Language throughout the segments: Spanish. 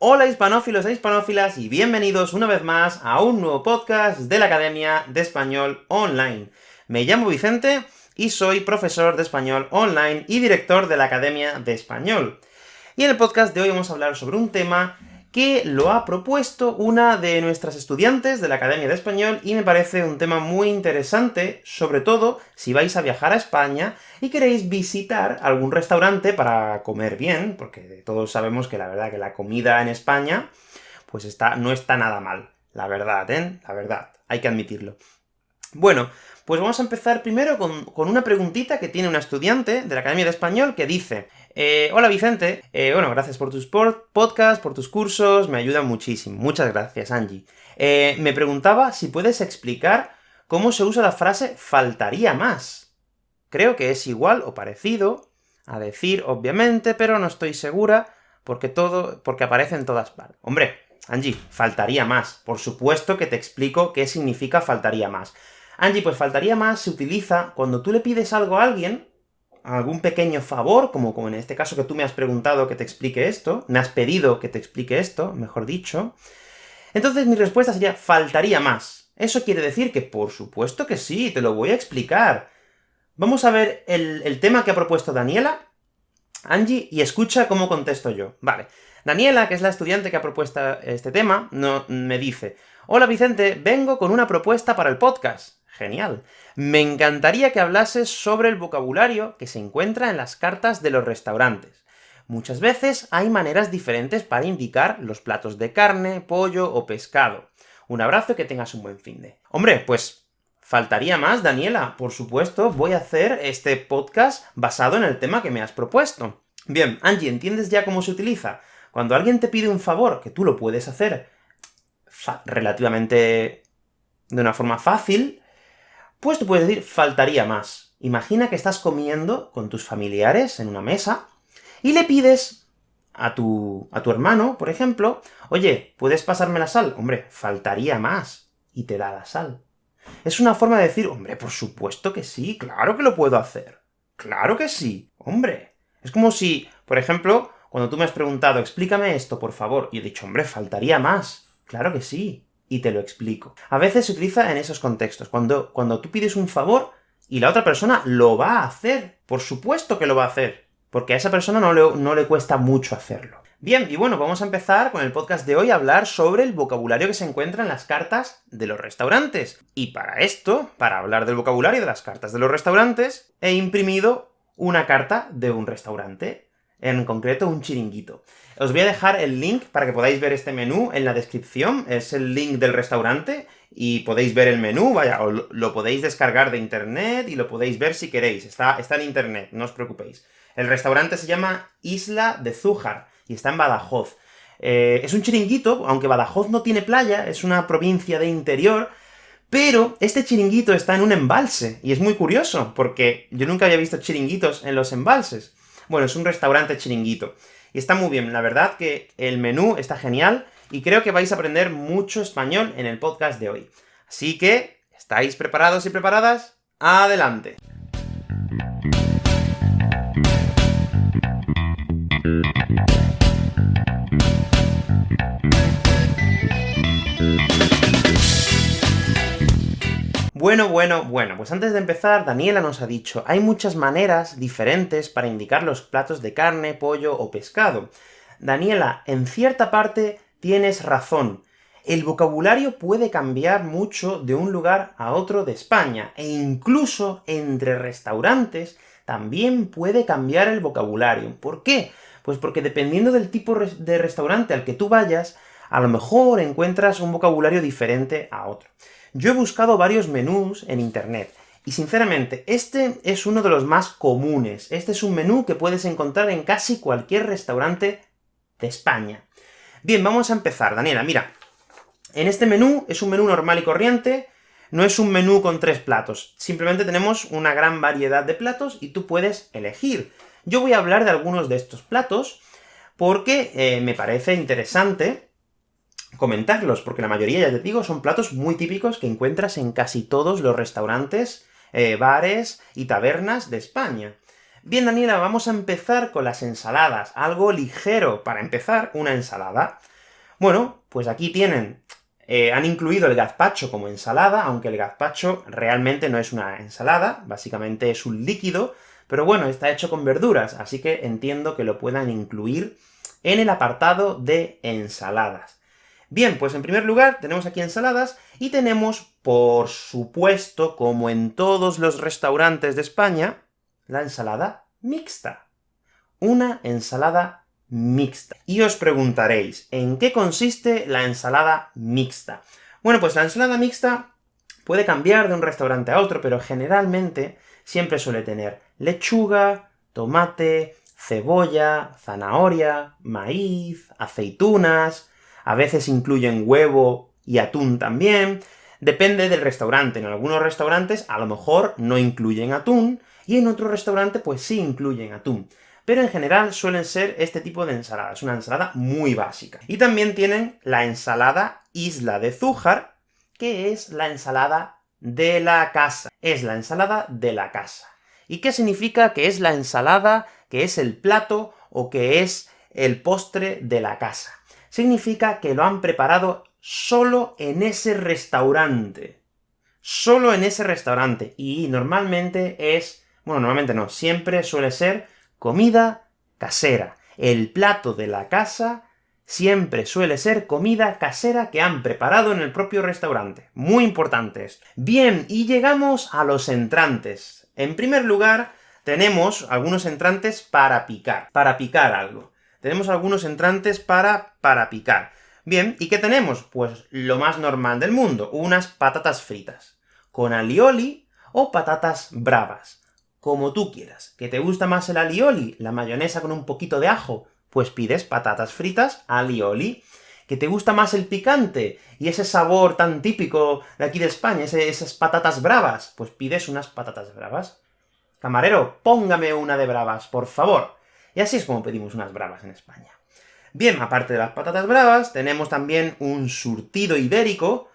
Hola hispanófilos e hispanófilas, y bienvenidos una vez más a un nuevo podcast de la Academia de Español Online. Me llamo Vicente, y soy profesor de español online y director de la Academia de Español. Y en el podcast de hoy vamos a hablar sobre un tema que lo ha propuesto una de nuestras estudiantes de la Academia de Español, y me parece un tema muy interesante, sobre todo si vais a viajar a España y queréis visitar algún restaurante para comer bien, porque todos sabemos que la verdad que la comida en España, pues está, no está nada mal. La verdad, ¿eh? La verdad, hay que admitirlo. Bueno, pues vamos a empezar primero con, una preguntita que tiene una estudiante de la Academia de Español que dice eh, Hola Vicente, eh, bueno, gracias por tus podcasts, por tus cursos, me ayudan muchísimo. Muchas gracias, Angie. Eh, me preguntaba si puedes explicar cómo se usa la frase faltaría más. Creo que es igual o parecido a decir, obviamente, pero no estoy segura, porque todo, porque aparece en todas partes. Hombre, Angie, faltaría más. Por supuesto que te explico qué significa faltaría más. Angie, pues faltaría más se utiliza cuando tú le pides algo a alguien, algún pequeño favor, como, como en este caso que tú me has preguntado que te explique esto, me has pedido que te explique esto, mejor dicho, entonces mi respuesta sería faltaría más. Eso quiere decir que por supuesto que sí, te lo voy a explicar. Vamos a ver el, el tema que ha propuesto Daniela, Angie, y escucha cómo contesto yo. Vale. Daniela, que es la estudiante que ha propuesto este tema, no, me dice Hola Vicente, vengo con una propuesta para el podcast. Genial. Me encantaría que hablases sobre el vocabulario que se encuentra en las cartas de los restaurantes. Muchas veces hay maneras diferentes para indicar los platos de carne, pollo o pescado. Un abrazo y que tengas un buen fin de... Hombre, pues faltaría más, Daniela. Por supuesto, voy a hacer este podcast basado en el tema que me has propuesto. Bien, Angie, ¿entiendes ya cómo se utiliza? Cuando alguien te pide un favor, que tú lo puedes hacer relativamente de una forma fácil, pues tú puedes decir, faltaría más. Imagina que estás comiendo con tus familiares en una mesa, y le pides a tu, a tu hermano, por ejemplo, oye, ¿puedes pasarme la sal? Hombre, faltaría más, y te da la sal. Es una forma de decir, hombre, por supuesto que sí, claro que lo puedo hacer. ¡Claro que sí! ¡Hombre! Es como si, por ejemplo, cuando tú me has preguntado, explícame esto, por favor, y he dicho, hombre, faltaría más. Claro que sí y te lo explico. A veces se utiliza en esos contextos, cuando, cuando tú pides un favor y la otra persona lo va a hacer. Por supuesto que lo va a hacer, porque a esa persona no le, no le cuesta mucho hacerlo. Bien, y bueno, vamos a empezar con el podcast de hoy a hablar sobre el vocabulario que se encuentra en las cartas de los restaurantes. Y para esto, para hablar del vocabulario de las cartas de los restaurantes, he imprimido una carta de un restaurante en concreto un chiringuito. Os voy a dejar el link para que podáis ver este menú en la descripción, es el link del restaurante, y podéis ver el menú, vaya, lo podéis descargar de internet, y lo podéis ver si queréis, está, está en internet, no os preocupéis. El restaurante se llama Isla de Zújar, y está en Badajoz. Eh, es un chiringuito, aunque Badajoz no tiene playa, es una provincia de interior, pero este chiringuito está en un embalse, y es muy curioso, porque yo nunca había visto chiringuitos en los embalses. Bueno, es un restaurante chiringuito. Y está muy bien, la verdad que el menú está genial, y creo que vais a aprender mucho español en el podcast de hoy. Así que, ¿estáis preparados y preparadas? ¡Adelante! Bueno, bueno, bueno, pues antes de empezar, Daniela nos ha dicho, hay muchas maneras diferentes para indicar los platos de carne, pollo o pescado. Daniela, en cierta parte tienes razón. El vocabulario puede cambiar mucho de un lugar a otro de España, e incluso entre restaurantes también puede cambiar el vocabulario. ¿Por qué? Pues porque dependiendo del tipo de restaurante al que tú vayas, a lo mejor encuentras un vocabulario diferente a otro. Yo he buscado varios menús en internet, y sinceramente, este es uno de los más comunes. Este es un menú que puedes encontrar en casi cualquier restaurante de España. Bien, vamos a empezar. Daniela, mira, en este menú es un menú normal y corriente, no es un menú con tres platos, simplemente tenemos una gran variedad de platos y tú puedes elegir. Yo voy a hablar de algunos de estos platos, porque eh, me parece interesante comentarlos, porque la mayoría, ya te digo, son platos muy típicos que encuentras en casi todos los restaurantes, eh, bares y tabernas de España. Bien, Daniela, vamos a empezar con las ensaladas, algo ligero para empezar, una ensalada. Bueno, pues aquí tienen, eh, han incluido el gazpacho como ensalada, aunque el gazpacho realmente no es una ensalada, básicamente es un líquido, pero bueno, está hecho con verduras, así que entiendo que lo puedan incluir en el apartado de ensaladas. Bien, pues en primer lugar tenemos aquí ensaladas, y tenemos, por supuesto, como en todos los restaurantes de España, la ensalada mixta. Una ensalada mixta. Y os preguntaréis, ¿en qué consiste la ensalada mixta? Bueno, pues la ensalada mixta puede cambiar de un restaurante a otro, pero generalmente siempre suele tener lechuga, tomate, cebolla, zanahoria, maíz, aceitunas, a veces incluyen huevo y atún también, depende del restaurante. En algunos restaurantes a lo mejor no incluyen atún, y en otro restaurante pues sí incluyen atún. Pero en general suelen ser este tipo de ensaladas, una ensalada muy básica. Y también tienen la ensalada Isla de Zújar, que es la ensalada de la casa. Es la ensalada de la casa. ¿Y qué significa que es la ensalada, que es el plato, o que es el postre de la casa? Significa que lo han preparado solo en ese restaurante. Solo en ese restaurante. Y normalmente es bueno, normalmente no, siempre suele ser comida casera. El plato de la casa siempre suele ser comida casera que han preparado en el propio restaurante. Muy importante esto. Bien, y llegamos a los entrantes. En primer lugar, tenemos algunos entrantes para picar, para picar algo. Tenemos algunos entrantes para, para picar. Bien, ¿y qué tenemos? Pues lo más normal del mundo, unas patatas fritas, con alioli o patatas bravas como tú quieras. ¿Que te gusta más el alioli, la mayonesa con un poquito de ajo? Pues pides patatas fritas alioli. ¿Que te gusta más el picante, y ese sabor tan típico de aquí de España, esas patatas bravas? Pues pides unas patatas bravas. Camarero, póngame una de bravas, por favor. Y así es como pedimos unas bravas en España. Bien, aparte de las patatas bravas, tenemos también un surtido ibérico,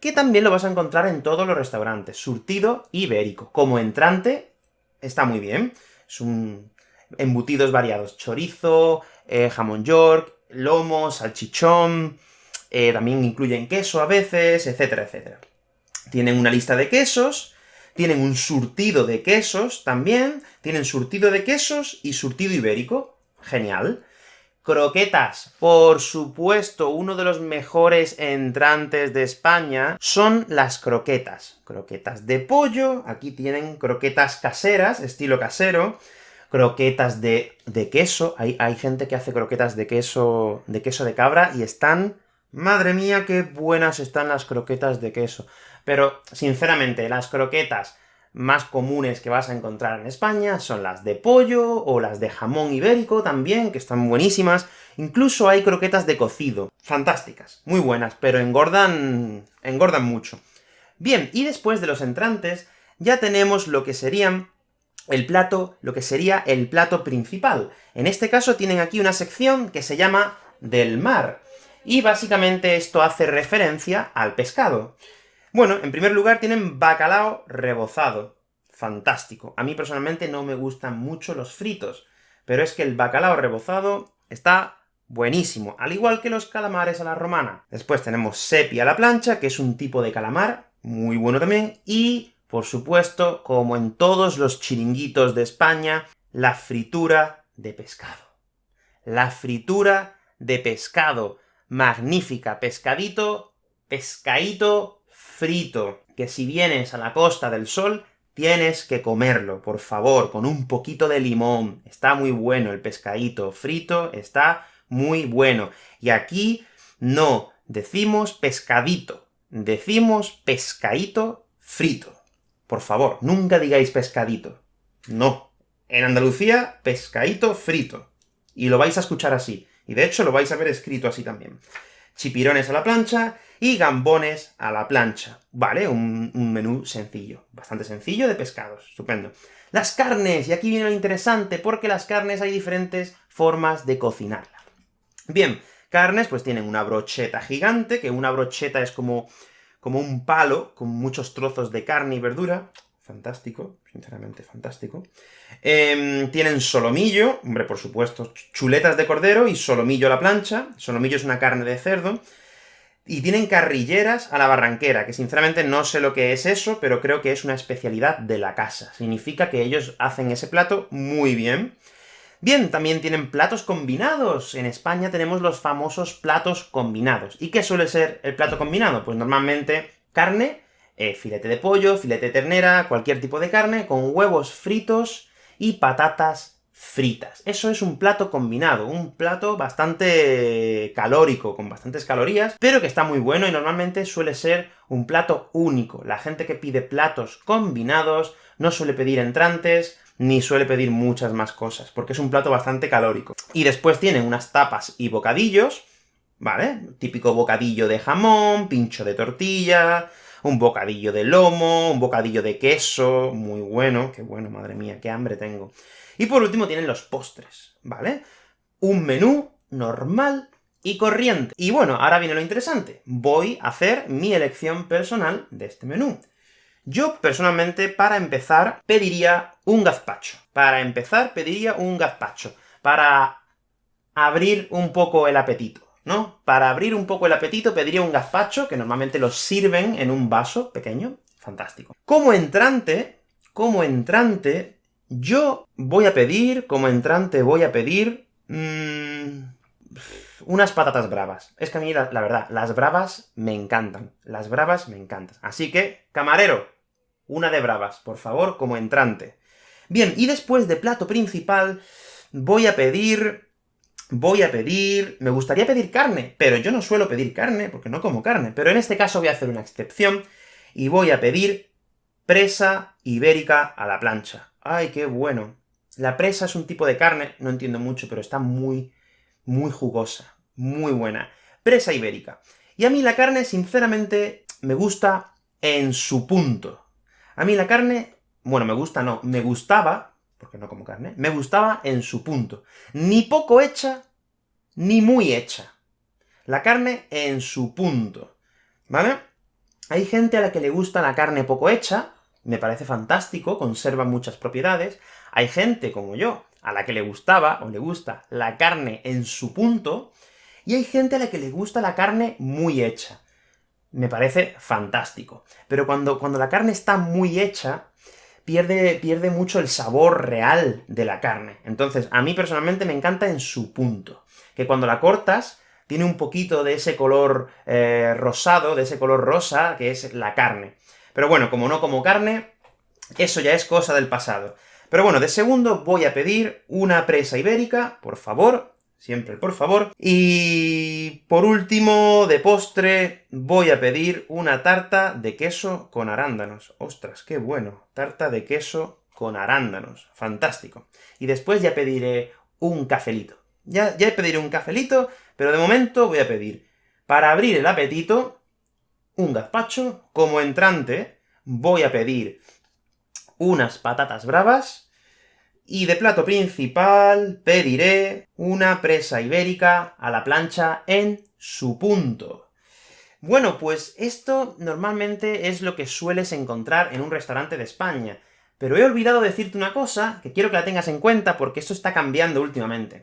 que también lo vas a encontrar en todos los restaurantes. Surtido ibérico. Como entrante, está muy bien. Son embutidos variados, chorizo, eh, jamón york, lomo, salchichón, eh, también incluyen queso a veces, etcétera, etcétera. Tienen una lista de quesos, tienen un surtido de quesos también, tienen surtido de quesos y surtido ibérico. Genial. Croquetas, por supuesto, uno de los mejores entrantes de España son las croquetas. Croquetas de pollo, aquí tienen croquetas caseras, estilo casero, croquetas de, de queso, hay, hay gente que hace croquetas de queso, de queso de cabra, y están... ¡Madre mía, qué buenas están las croquetas de queso! Pero, sinceramente, las croquetas más comunes que vas a encontrar en España son las de pollo, o las de jamón ibérico también, que están buenísimas. Incluso hay croquetas de cocido. Fantásticas, muy buenas, pero engordan... engordan mucho. Bien, y después de los entrantes, ya tenemos lo que serían el plato, lo que sería el plato principal. En este caso tienen aquí una sección que se llama del mar, y básicamente esto hace referencia al pescado. Bueno, en primer lugar tienen bacalao rebozado. Fantástico. A mí personalmente no me gustan mucho los fritos, pero es que el bacalao rebozado está buenísimo, al igual que los calamares a la romana. Después tenemos sepi a la plancha, que es un tipo de calamar, muy bueno también, y, por supuesto, como en todos los chiringuitos de España, la fritura de pescado. La fritura de pescado. Magnífica, pescadito, pescadito frito, que si vienes a la Costa del Sol, tienes que comerlo, por favor, con un poquito de limón. Está muy bueno el pescadito frito, está muy bueno. Y aquí no decimos pescadito, decimos pescadito frito. Por favor, nunca digáis pescadito. No. En Andalucía, pescadito frito. Y lo vais a escuchar así. Y de hecho lo vais a ver escrito así también. Chipirones a la plancha, y gambones a la plancha. Vale, un, menú sencillo, bastante sencillo de pescados, estupendo. Las carnes, y aquí viene lo interesante, porque las carnes hay diferentes formas de cocinarlas. Bien, carnes pues tienen una brocheta gigante, que una brocheta es como, como un palo con muchos trozos de carne y verdura, fantástico, sinceramente fantástico. Em, tienen solomillo, hombre, por supuesto, chuletas de cordero y solomillo a la plancha. Solomillo es una carne de cerdo. Y tienen carrilleras a la barranquera, que sinceramente no sé lo que es eso, pero creo que es una especialidad de la casa. Significa que ellos hacen ese plato muy bien. Bien, también tienen platos combinados. En España tenemos los famosos platos combinados. ¿Y qué suele ser el plato combinado? Pues normalmente carne, eh, filete de pollo, filete de ternera, cualquier tipo de carne, con huevos fritos y patatas fritas. Eso es un plato combinado, un plato bastante calórico, con bastantes calorías, pero que está muy bueno, y normalmente suele ser un plato único. La gente que pide platos combinados no suele pedir entrantes, ni suele pedir muchas más cosas, porque es un plato bastante calórico. Y después tienen unas tapas y bocadillos, ¿vale? Típico bocadillo de jamón, pincho de tortilla, un bocadillo de lomo, un bocadillo de queso, muy bueno, qué bueno, madre mía, qué hambre tengo. Y por último tienen los postres, ¿vale? Un menú normal y corriente. Y bueno, ahora viene lo interesante. Voy a hacer mi elección personal de este menú. Yo, personalmente, para empezar, pediría un gazpacho. Para empezar, pediría un gazpacho. Para abrir un poco el apetito, ¿no? Para abrir un poco el apetito pediría un gazpacho, que normalmente lo sirven en un vaso pequeño. Fantástico. Como entrante, como entrante, yo voy a pedir, como entrante voy a pedir... Mmm, unas patatas bravas. Es que a mí, la, verdad, las bravas me encantan. Las bravas me encantan. Así que, camarero, una de bravas, por favor, como entrante. Bien, y después de plato principal, voy a pedir... Voy a pedir... Me gustaría pedir carne, pero yo no suelo pedir carne, porque no como carne. Pero en este caso voy a hacer una excepción, y voy a pedir presa ibérica a la plancha. ¡Ay, qué bueno! La presa es un tipo de carne, no entiendo mucho, pero está muy, muy jugosa, muy buena. Presa ibérica. Y a mí la carne, sinceramente, me gusta en su punto. A mí la carne, bueno, me gusta no, me gustaba, porque no como carne, me gustaba en su punto. Ni poco hecha, ni muy hecha. La carne en su punto, ¿vale? Hay gente a la que le gusta la carne poco hecha, me parece fantástico, conserva muchas propiedades. Hay gente, como yo, a la que le gustaba, o le gusta, la carne en su punto, y hay gente a la que le gusta la carne muy hecha. Me parece fantástico. Pero cuando, cuando la carne está muy hecha, pierde, pierde mucho el sabor real de la carne. Entonces, a mí personalmente me encanta en su punto. Que cuando la cortas, tiene un poquito de ese color eh, rosado, de ese color rosa, que es la carne. Pero bueno, como no como carne, eso ya es cosa del pasado. Pero bueno, de segundo voy a pedir una presa ibérica, por favor, siempre por favor. Y por último, de postre, voy a pedir una tarta de queso con arándanos. ¡Ostras, qué bueno! Tarta de queso con arándanos. Fantástico. Y después ya pediré un cafelito. Ya, ya pediré un cafelito, pero de momento voy a pedir, para abrir el apetito, un gazpacho, como entrante voy a pedir unas patatas bravas, y de plato principal pediré una presa ibérica a la plancha en su punto. Bueno, pues esto normalmente es lo que sueles encontrar en un restaurante de España, pero he olvidado decirte una cosa que quiero que la tengas en cuenta porque esto está cambiando últimamente.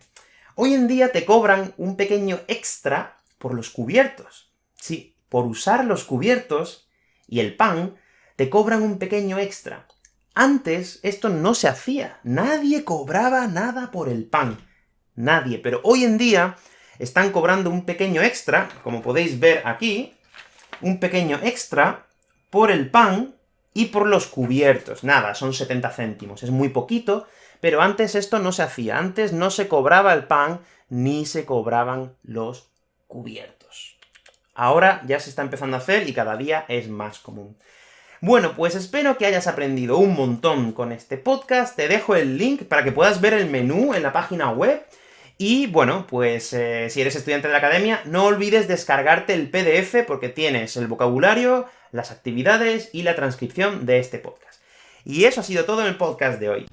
Hoy en día te cobran un pequeño extra por los cubiertos. Sí, por usar los cubiertos y el pan, te cobran un pequeño extra. Antes esto no se hacía, nadie cobraba nada por el pan. Nadie, pero hoy en día están cobrando un pequeño extra, como podéis ver aquí, un pequeño extra por el pan y por los cubiertos. Nada, son 70 céntimos, es muy poquito, pero antes esto no se hacía, antes no se cobraba el pan, ni se cobraban los cubiertos. Ahora ya se está empezando a hacer, y cada día es más común. Bueno, pues espero que hayas aprendido un montón con este podcast, te dejo el link para que puedas ver el menú en la página web, y bueno, pues eh, si eres estudiante de la academia, no olvides descargarte el PDF, porque tienes el vocabulario, las actividades y la transcripción de este podcast. Y eso ha sido todo en el podcast de hoy.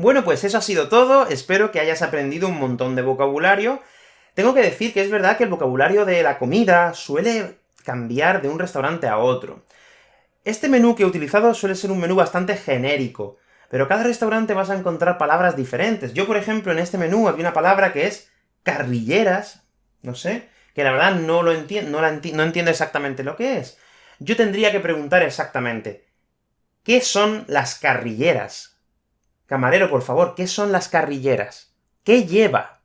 Bueno, pues eso ha sido todo, espero que hayas aprendido un montón de vocabulario. Tengo que decir que es verdad que el vocabulario de la comida suele cambiar de un restaurante a otro. Este menú que he utilizado suele ser un menú bastante genérico, pero cada restaurante vas a encontrar palabras diferentes. Yo, por ejemplo, en este menú había una palabra que es carrilleras, no sé, que la verdad no lo entiendo, no, no entiendo exactamente lo que es. Yo tendría que preguntar exactamente, ¿qué son las carrilleras? Camarero, por favor, ¿qué son las carrilleras? ¿Qué lleva?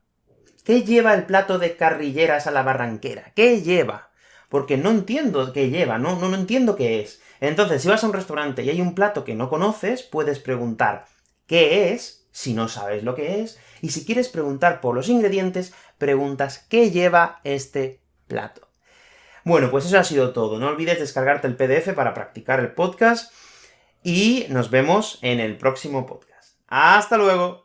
¿Qué lleva el plato de carrilleras a la barranquera? ¿Qué lleva? Porque no entiendo qué lleva, no, no, no entiendo qué es. Entonces, si vas a un restaurante y hay un plato que no conoces, puedes preguntar ¿qué es?, si no sabes lo que es, y si quieres preguntar por los ingredientes, preguntas ¿qué lleva este plato? Bueno, pues eso ha sido todo. No olvides descargarte el PDF para practicar el podcast, y nos vemos en el próximo podcast. ¡Hasta luego!